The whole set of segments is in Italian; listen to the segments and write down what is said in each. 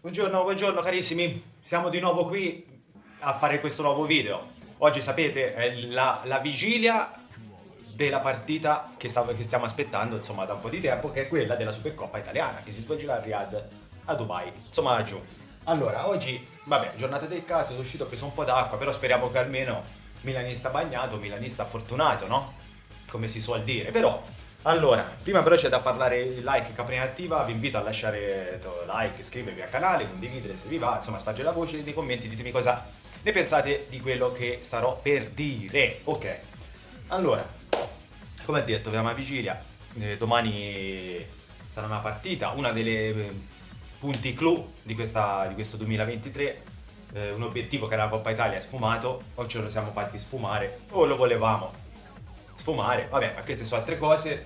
Buongiorno, buongiorno carissimi, siamo di nuovo qui a fare questo nuovo video. Oggi sapete è la, la vigilia della partita che, stavo, che, stiamo aspettando insomma da un po' di tempo che è quella della Supercoppa italiana che si svolgerà a Riyadh a Dubai, insomma laggiù. Allora, oggi, vabbè, giornata del cazzo, sono uscito, ho preso un po' d'acqua, però speriamo che almeno milanista bagnato, milanista fortunato, no? Come si suol dire, però allora, prima però c'è da parlare il like Caprina Attiva, vi invito a lasciare like, iscrivervi al canale, condividere se vi va, insomma spargere la voce nei commenti, ditemi cosa ne pensate di quello che starò per dire. Ok, allora, come detto, abbiamo a vigilia, eh, domani sarà una partita, una delle eh, punti clou di, questa, di questo 2023, eh, un obiettivo che era la Coppa Italia sfumato, oggi lo siamo fatti sfumare, o lo volevamo sfumare, vabbè, ma queste sono altre cose.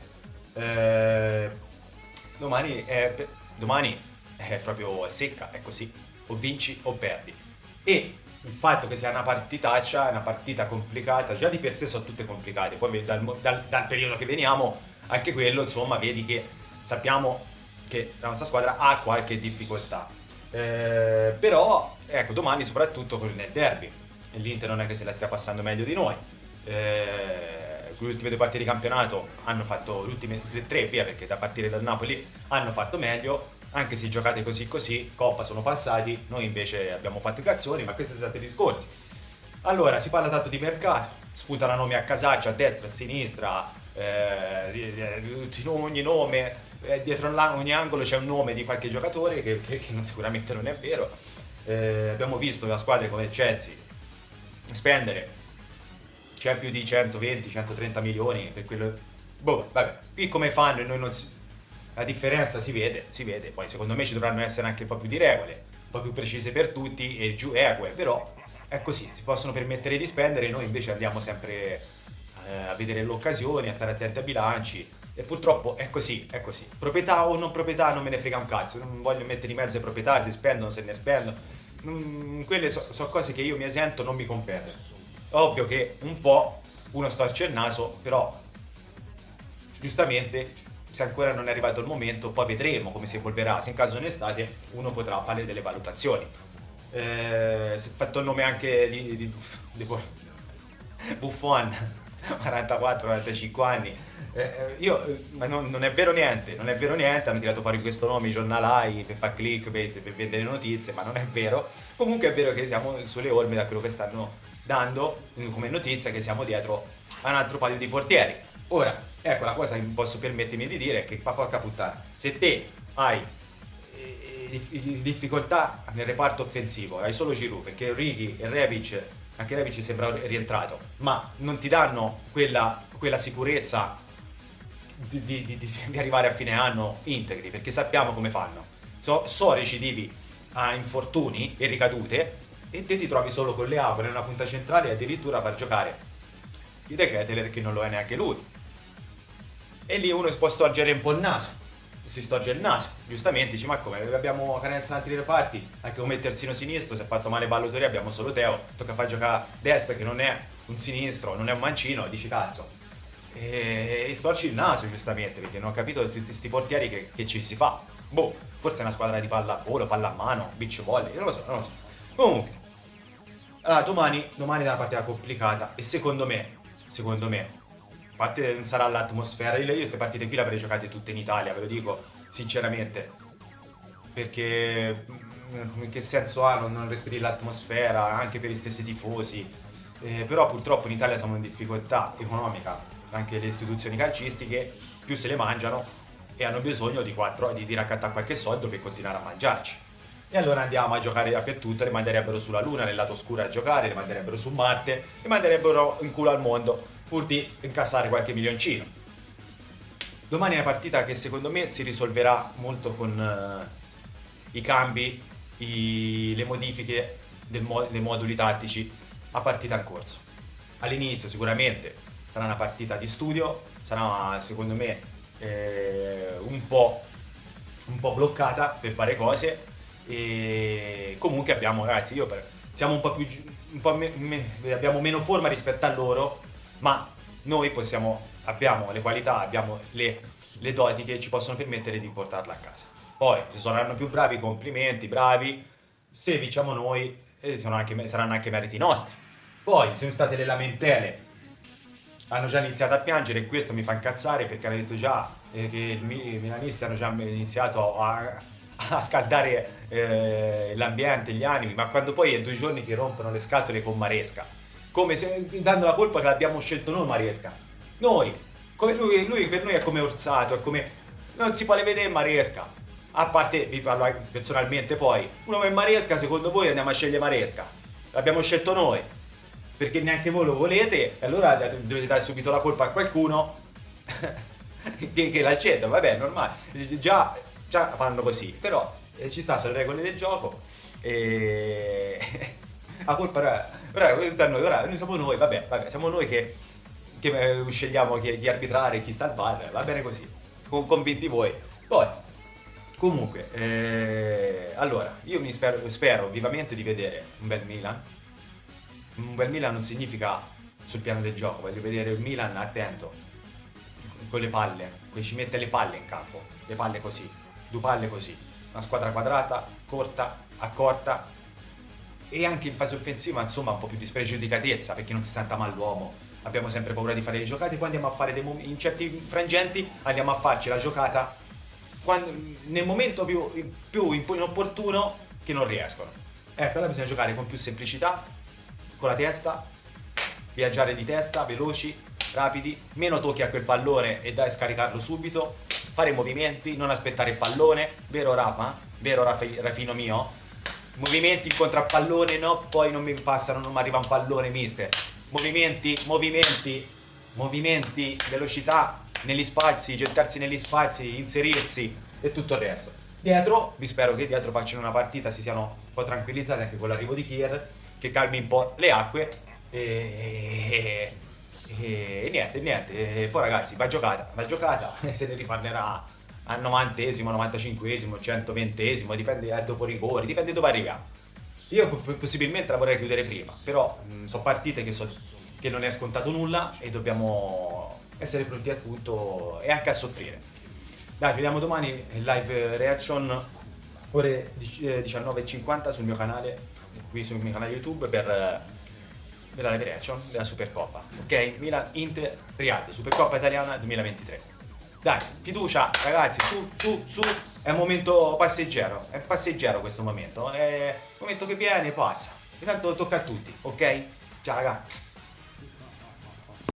Eh, domani, è, domani è proprio secca, è così, o vinci o perdi. E il fatto che sia una partitaccia, una partita complicata, già di per sé sono tutte complicate, poi dal, dal, dal periodo che veniamo, anche quello, insomma, vedi che sappiamo che la nostra squadra ha qualche difficoltà. Eh, però, ecco, domani soprattutto nel derby, l'Inter non è che se la stia passando meglio di noi. Eh, le ultime due partite di campionato hanno fatto, le ultime tre via perché da partire dal Napoli hanno fatto meglio, anche se giocate così così, Coppa sono passati, noi invece abbiamo fatto i cazzoni, ma questi sono stati i discorsi. Allora, si parla tanto di mercato, sputano nomi a casaccio, a destra, a sinistra, eh, ogni nome, eh, dietro ogni angolo c'è un nome di qualche giocatore che, che, che sicuramente non è vero. Eh, abbiamo visto la squadra come il Chelsea spendere c'è più di 120-130 milioni per quello... Boh, vabbè, qui come fanno e noi non si... La differenza si vede, si vede, poi secondo me ci dovranno essere anche un po' più di regole, un po' più precise per tutti e giù eque, però è così, si possono permettere di spendere, noi invece andiamo sempre eh, a vedere le occasioni, a stare attenti ai bilanci e purtroppo è così, è così. Proprietà o non proprietà non me ne frega un cazzo, non voglio mettere in mezzo le proprietà, se spendono, se ne spendono, mm, quelle sono so cose che io mi esento, non mi competono. Ovvio che un po' uno storce il naso, però giustamente se ancora non è arrivato il momento, poi vedremo come si evolverà. Se in caso è estate, uno potrà fare delle valutazioni. Eh, si è fatto il nome anche di, di, di Buffon, 44-45 anni. Eh, eh, io, eh, ma non, non, è vero niente, non è vero niente, hanno tirato fuori questo nome i giornalai per fare clickbait, per vendere notizie, ma non è vero. Comunque è vero che siamo sulle orme da quello che stanno dando come notizia che siamo dietro a un altro paio di portieri. Ora, ecco la cosa che posso permettermi di dire è che porca puttana, se te hai eh, difficoltà nel reparto offensivo, hai solo Giroud, perché Ricky e Rebic, anche Rebic sembra rientrato, ma non ti danno quella, quella sicurezza di, di, di, di, arrivare a fine anno integri, perché sappiamo come fanno. So, so recidivi a infortuni e ricadute, e te ti trovi solo con le Leao nella punta centrale e addirittura far giocare il De Keteler che non lo è neanche lui. E lì uno si può storgere un po' il naso, si storge il naso, giustamente dici ma come abbiamo carenza in altri reparti, anche come terzino sinistro, si è fatto male Ballotori abbiamo solo Teo, tocca far giocare destra che non è un sinistro, non è un mancino, dici cazzo. E, e storci il naso giustamente perché non ho capito questi portieri che, che, ci si fa. Boh, forse è una squadra di palla a volo, palla a mano, beach volley, non lo so, non lo so. Comunque, allora, domani, domani è una partita complicata e secondo me, secondo me, a parte non sarà l'atmosfera, io queste partite qui le avrei giocate tutte in Italia, ve lo dico sinceramente, perché mm, che senso ha non, non respirare l'atmosfera anche per gli stessi tifosi, eh, però purtroppo in Italia siamo in difficoltà economica, anche le istituzioni calcistiche più se le mangiano e hanno bisogno di, quattro, di, di raccattare qualche soldo per continuare a mangiarci. E allora andiamo a giocare dappertutto, le manderebbero sulla Luna, nel lato oscuro a giocare, le manderebbero su Marte, le manderebbero in culo al mondo, pur di incassare qualche milioncino. Domani è una partita che secondo me si risolverà molto con uh, i cambi, i, le modifiche mo dei moduli tattici a partita in corso. All'inizio sicuramente sarà una partita di studio, sarà secondo me eh, un, po', un po' bloccata per fare cose, e comunque abbiamo, ragazzi, io per, siamo un po' più, un po me, me, abbiamo meno forma rispetto a loro, ma noi possiamo, abbiamo le qualità, abbiamo le, le doti che ci possono permettere di portarla a casa. Poi, se saranno più bravi, complimenti, bravi. Se vinciamo noi, eh, anche, saranno anche meriti nostri. Poi, sono state le lamentele. Hanno già iniziato a piangere e questo mi fa incazzare perché hanno detto già eh, che i milanisti hanno già iniziato a, a scaldare eh, l'ambiente, gli animi, ma quando poi è due giorni che rompono le scatole con Maresca, come se dando la colpa che l'abbiamo scelto noi Maresca. Noi, come lui, lui per noi è come Orsato, è come non si può vedere Maresca. A parte, vi parlo personalmente poi, uno come Maresca, secondo voi andiamo a scegliere Maresca? L'abbiamo scelto noi, perché neanche voi lo volete, e allora dovete dare subito la colpa a qualcuno che, che l'ha scelto, vabbè, normale. Già, già fanno così, però eh, ci sta sulle regole del gioco e la colpa ora, ora, noi, ora noi siamo noi, vabbè, vabbè siamo noi che, che eh, scegliamo chi, chi arbitrare, chi sta al bar, va bene così, con, convinti voi. Poi, Comunque, eh, allora, io mi spero, spero, vivamente di vedere un bel Milan. Un bel Milan non significa sul piano del gioco, voglio vedere il Milan attento, con le palle, che ci mette le palle in campo, le palle così, due palle così, una squadra quadrata, corta, accorta. E anche in fase offensiva insomma un po' più di spregiudicatezza perché non si senta male l'uomo, abbiamo sempre paura di fare le giocate, poi andiamo a fare dei in certi frangenti andiamo a farci la giocata quando, nel momento più, più inopportuno che non riescono. Ecco, allora bisogna giocare con più semplicità, con la testa, viaggiare di testa, veloci, rapidi, meno tocchi a quel pallone e dai scaricarlo subito, fare movimenti, non aspettare il pallone, vero Rafa? Vero Rafi, Rafino mio? Movimenti incontro a pallone, no, poi non mi passano, non mi arriva un pallone, mister. Movimenti, movimenti, movimenti, velocità, negli spazi, gettarsi negli spazi, inserirsi e tutto il resto. Dietro, vi spero che dietro facciano una partita, si siano un po' tranquillizzati anche con l'arrivo di Kier, che calmi un po' le acque e, e, niente, niente. Poi ragazzi, va giocata, va giocata se ne riparlerà al 90esimo, 95esimo, 120esimo, dipende eh, dopo rigori, dipende dove arriviamo. Io possibilmente la vorrei chiudere prima, però sono partite che, so, che non è scontato nulla e dobbiamo essere pronti a tutto e anche a soffrire. Dai, ci vediamo domani live reaction ore 19.50 eh, sul mio canale, qui sul mio canale YouTube per, per la live della Supercoppa. Ok? Milan Inter Riyadh, Supercoppa italiana 2023. Dai, fiducia ragazzi, su, su, su, è un momento passeggero, è passeggero questo momento, è un momento che viene e passa. Intanto tocca a tutti, ok? Ciao ragazzi.